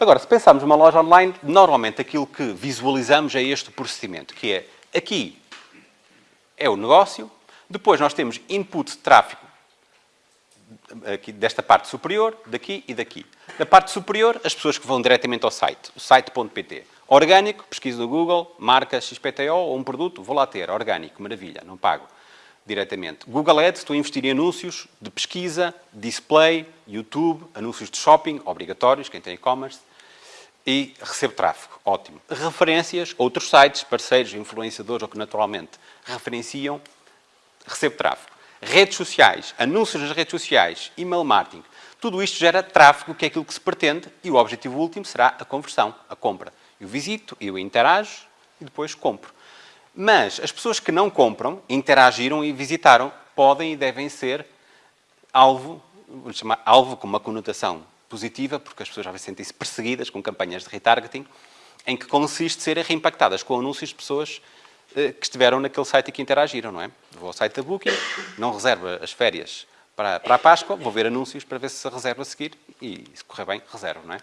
Agora, se pensarmos numa loja online, normalmente aquilo que visualizamos é este procedimento, que é aqui é o negócio, depois nós temos input de tráfego aqui desta parte superior, daqui e daqui. Da parte superior, as pessoas que vão diretamente ao site, o site.pt. Orgânico, pesquisa no Google, marca XPTO ou um produto, vou lá ter. Orgânico, maravilha, não pago diretamente. Google Ads, estou a investir em anúncios de pesquisa, display, YouTube, anúncios de shopping, obrigatórios, quem tem e-commerce, e recebo tráfego, ótimo. Referências, outros sites, parceiros, influenciadores ou que naturalmente referenciam, recebo tráfego. Redes sociais, anúncios nas redes sociais, email marketing, tudo isto gera tráfego, que é aquilo que se pretende, e o objetivo último será a conversão, a compra. Eu visito, eu interajo e depois compro. Mas as pessoas que não compram, interagiram e visitaram, podem e devem ser alvo, vamos chamar alvo com uma conotação positiva, porque as pessoas já sentem-se perseguidas com campanhas de retargeting, em que consiste serem reimpactadas com anúncios de pessoas eh, que estiveram naquele site e que interagiram, não é? Vou ao site da Booking, não reservo as férias para, para a Páscoa, vou ver anúncios para ver se reservo a seguir e, se correr bem, reservo, não é?